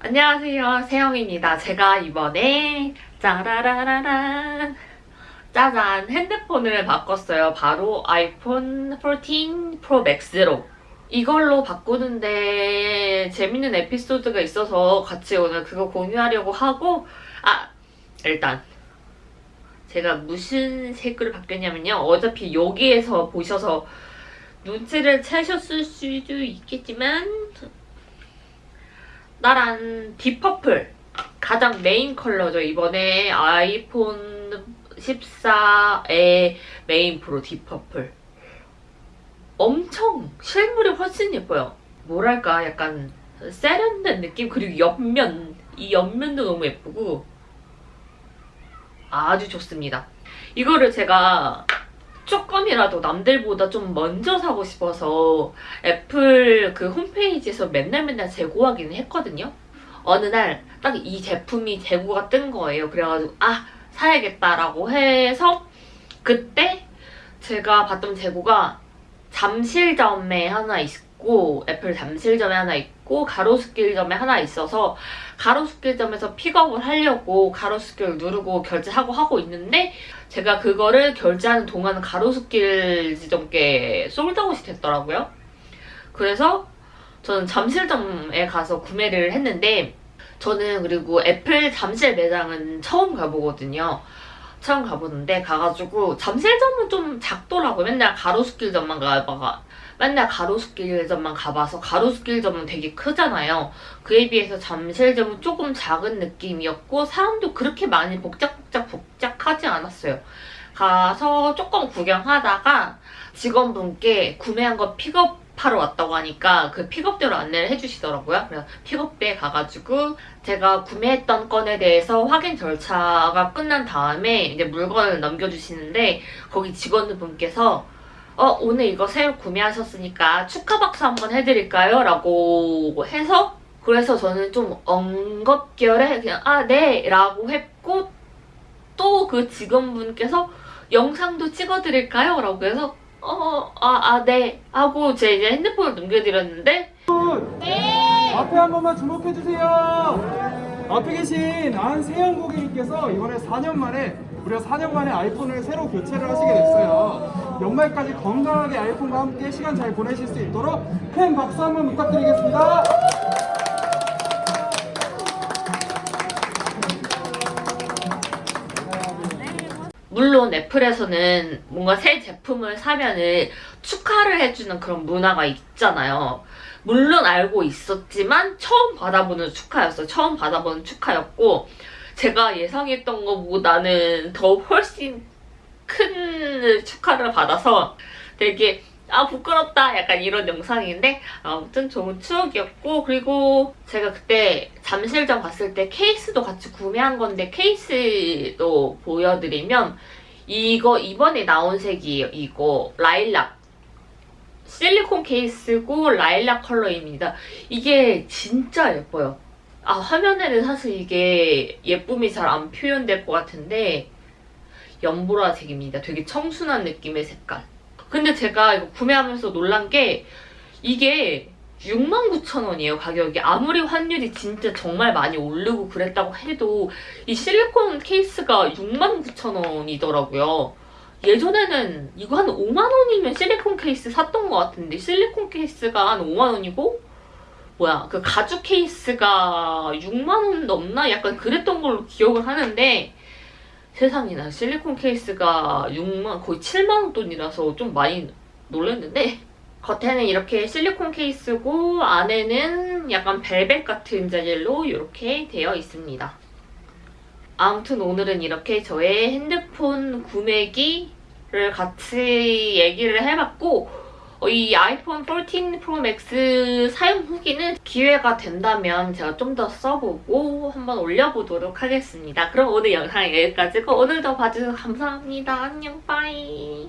안녕하세요. 세영입니다. 제가 이번에 짜라라라란 짜잔. 핸드폰을 바꿨어요. 바로 아이폰 14 프로 맥스로. 이걸로 바꾸는데 재밌는 에피소드가 있어서 같이 오늘 그거 공유하려고 하고 아 일단 제가 무슨 색으로 바뀌었냐면요. 어차피 여기에서 보셔서 눈치를 채셨을 수도 있겠지만 나란 deep purple 가장 메인 컬러죠. 이번에 아이폰 14의 메인 프로 deep purple 엄청 실물이 훨씬 예뻐요. 뭐랄까 약간 세련된 느낌 그리고 옆면 이 옆면도 너무 예쁘고 아주 좋습니다. 이거를 제가 조금이라도 남들보다 좀 먼저 사고 싶어서 애플 그 홈페이지에서 맨날 맨날 재고하기는 했거든요. 어느 날 딱 이 제품이 재고가 뜬 거예요. 그래가지고 아 사야겠다라고 해서 그때 제가 봤던 재고가 잠실점에 하나 있 고 애플 잠실점에 하나 있고 가로수길점에 하나 있어서 가로수길점에서 픽업을 하려고 가로수길 누르고 결제하고 하고 있는데 제가 그거를 결제하는 동안 가로수길 지점께 sold out이 됐더라고요. 그래서 저는 잠실점에 가서 구매를 했는데 저는 그리고 애플 잠실 매장은 처음 가보거든요. 처음 가보는데 가가지고 잠실점은 좀 작더라고요. 맨날 가로수길점만 가봐 맨날 가로수길점만 가봐서 가로수길점은 되게 크잖아요. 그에 비해서 잠실점은 조금 작은 느낌이었고 사람도 그렇게 많이 복작복작 복작하지 않았어요. 가서 조금 구경하다가 직원분께 구매한 거 픽업 하러 왔다고 하니까 그 픽업대로 안내를 해주시더라고요. 그래서 픽업대에 가가지고 제가 구매했던 건에 대해서 확인 절차가 끝난 다음에 이제 물건을 넘겨주시는데 거기 직원분께서 어 오늘 이거 새로 구매하셨으니까 축하 박수 한번 해드릴까요? 라고 해서 그래서 저는 좀 엉겁결에 그냥 아 네 라고 했고 또 그 직원분께서 영상도 찍어드릴까요? 라고 해서 어 아 아 네 하고 제 이제 핸드폰을 넘겨드렸는데 네. 앞에 한 번만 주목해주세요. 앞에 계신 안세영 고객님께서 이번에 4년 만에 무려 4년 만에 아이폰을 새로 교체를 하시게 됐어요. 연말까지 건강하게 아이폰과 함께 시간 잘 보내실 수 있도록 큰 박수 한번 부탁드리겠습니다. 물론 애플에서는 뭔가 새 제품을 사면은 축하를 해주는 그런 문화가 있잖아요. 물론 알고 있었지만 처음 받아보는 축하였어요. 처음 받아보는 축하였고 제가 예상했던 것보다는 더 훨씬 큰 축하를 받아서 되게 아 부끄럽다. 약간 이런 영상인데 아무튼 좋은 추억이었고 그리고 제가 그때 잠실점 갔을 때 케이스도 같이 구매한 건데 케이스도 보여드리면 이거 이번에 나온 색이에요 이거 라일락. 실리콘 케이스고 라일락 컬러입니다. 이게 진짜 예뻐요. 아 화면에는 사실 이게 예쁨이 잘 안 표현될 것 같은데 연보라색입니다. 되게 청순한 느낌의 색깔 근데 제가 이거 구매하면서 놀란 게 이게 69,000원이에요 가격이 아무리 환율이 진짜 정말 많이 오르고 그랬다고 해도 이 실리콘 케이스가 69,000원이더라고요 예전에는 이거 한 5만원이면 실리콘 케이스 샀던 것 같은데 실리콘 케이스가 한 5만원이고 뭐야 그 가죽 케이스가 6만원 넘나? 약간 그랬던 걸로 기억을 하는데 세상에나 실리콘 케이스가 6만 거의 7만원 돈이라서 좀 많이 놀랐는데 겉에는 이렇게 실리콘 케이스고 안에는 약간 벨벳 같은 재질로 이렇게 되어 있습니다. 아무튼 오늘은 이렇게 저의 핸드폰 구매기를 같이 얘기를 해봤고 어, 이 아이폰 14 프로 맥스 사용 후기는 기회가 된다면 제가 좀 더 써보고 한번 올려보도록 하겠습니다. 그럼 오늘 영상 여기까지고 오늘도 봐주셔서 감사합니다. 안녕 bye